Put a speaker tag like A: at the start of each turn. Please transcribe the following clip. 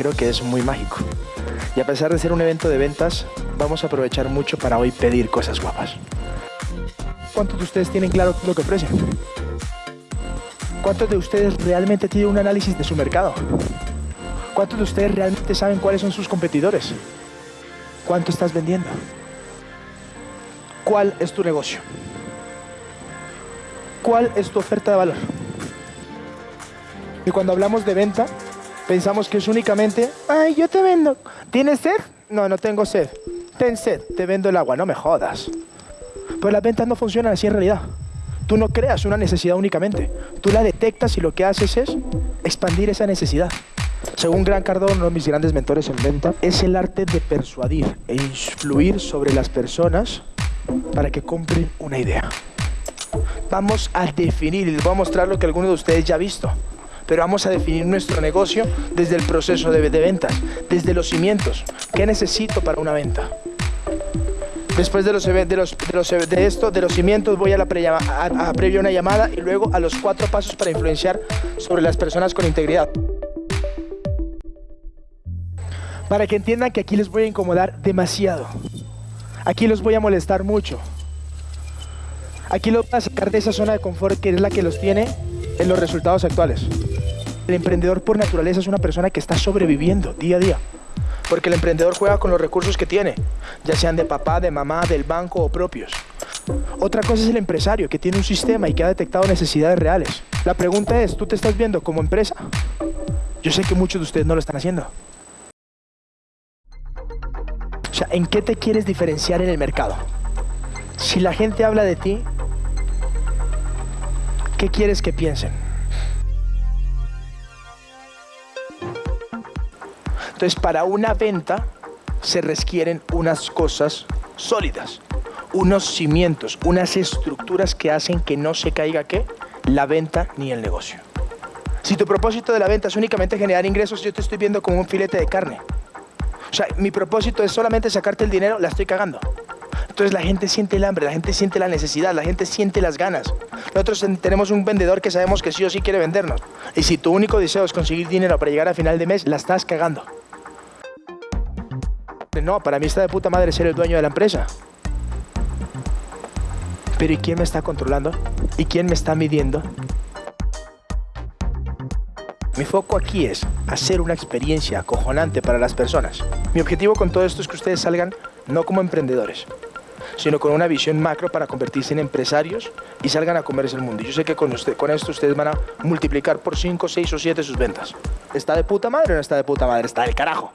A: creo que es muy mágico. Y a pesar de ser un evento de ventas, vamos a aprovechar mucho para hoy pedir cosas guapas. ¿Cuántos de ustedes tienen claro lo que ofrecen? ¿Cuántos de ustedes realmente tienen un análisis de su mercado? ¿Cuántos de ustedes realmente saben cuáles son sus competidores? ¿Cuánto estás vendiendo? ¿Cuál es tu negocio? ¿Cuál es tu oferta de valor? Y cuando hablamos de venta, pensamos que es únicamente, ay, yo te vendo. ¿Tienes sed? No, no tengo sed. Ten sed, te vendo el agua, no me jodas. Pero las ventas no funcionan así en realidad. Tú no creas una necesidad únicamente. Tú la detectas y lo que haces es expandir esa necesidad. Según Gran Cardone, uno de mis grandes mentores en venta, es el arte de persuadir e influir sobre las personas para que compren una idea. Vamos a definir, y les voy a mostrar lo que algunos de ustedes ya han visto, pero vamos a definir nuestro negocio desde el proceso de, ventas, desde los cimientos. ¿Qué necesito para una venta? Después de, los, de, esto, de los cimientos, voy a, la previo una llamada y luego a los cuatro pasos para influenciar sobre las personas con integridad. Para que entiendan que aquí les voy a incomodar demasiado. Aquí los voy a molestar mucho. Aquí los voy a sacar de esa zona de confort que es la que los tiene en los resultados actuales. El emprendedor por naturaleza es una persona que está sobreviviendo día a día. Porque el emprendedor juega con los recursos que tiene, ya sean de papá, de mamá, del banco o propios. Otra cosa es el empresario que tiene un sistema y que ha detectado necesidades reales. La pregunta es, ¿tú te estás viendo como empresa? Yo sé que muchos de ustedes no lo están haciendo. O sea, ¿en qué te quieres diferenciar en el mercado? Si la gente habla de ti, ¿qué quieres que piensen? Entonces, para una venta se requieren unas cosas sólidas, unos cimientos, unas estructuras que hacen que no se caiga ¿qué? la venta ni el negocio. Si tu propósito de la venta es únicamente generar ingresos, yo te estoy viendo como un filete de carne. O sea, mi propósito es solamente sacarte el dinero, la estoy cagando. Entonces la gente siente el hambre, la gente siente la necesidad, la gente siente las ganas. Nosotros tenemos un vendedor que sabemos que sí o sí quiere vendernos. Y si tu único deseo es conseguir dinero para llegar a final de mes, la estás cagando. No, para mí está de puta madre ser el dueño de la empresa. Pero ¿y quién me está controlando? ¿Y quién me está midiendo? Mi foco aquí es hacer una experiencia acojonante para las personas. Mi objetivo con todo esto es que ustedes salgan no como emprendedores, sino con una visión macro para convertirse en empresarios y salgan a comerse el mundo. Yo sé que con, con esto ustedes van a multiplicar por 5, 6 o 7 sus ventas. ¿Está de puta madre o no está de puta madre? Está del carajo.